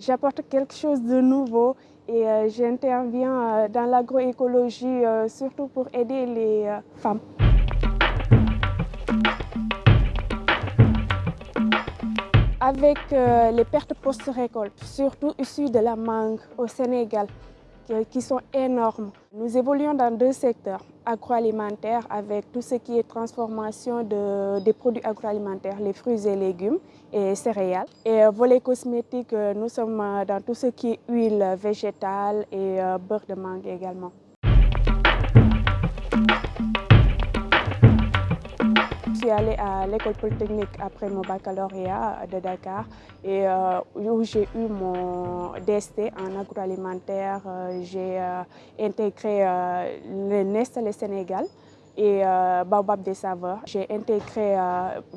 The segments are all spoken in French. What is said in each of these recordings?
J'apporte quelque chose de nouveau et j'interviens dans l'agroécologie surtout pour aider les femmes. Avec les pertes post-récolte, surtout issues de la mangue au Sénégal, qui sont énormes. Nous évoluons dans deux secteurs, agroalimentaire avec tout ce qui est transformation de, des produits agroalimentaires, les fruits et légumes et céréales. Et volet cosmétique, nous sommes dans tout ce qui est huile végétale et beurre de mangue également. Suis allée à l'école polytechnique après mon baccalauréat de Dakar et où j'ai eu mon DST en agroalimentaire. J'ai intégré le Nestlé Sénégal et Baobab des saveurs. J'ai intégré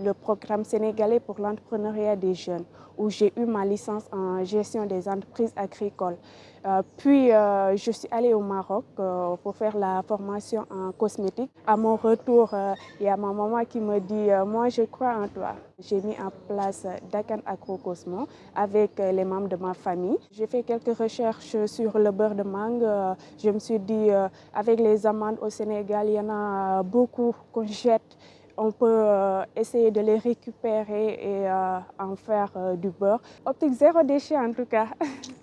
le programme sénégalais pour l'entrepreneuriat des jeunes où j'ai eu ma licence en gestion des entreprises agricoles. Puis je suis allée au Maroc pour faire la formation en cosmétique. À mon retour, il y a ma maman qui me dit « moi je crois en toi ». J'ai mis en place Dakan Agro Cosmo avec les membres de ma famille. J'ai fait quelques recherches sur le beurre de mangue. Je me suis dit avec les amandes au Sénégal, il y en a beaucoup qu'on jette on peut essayer de les récupérer et en faire du beurre. Optique zéro déchet en tout cas.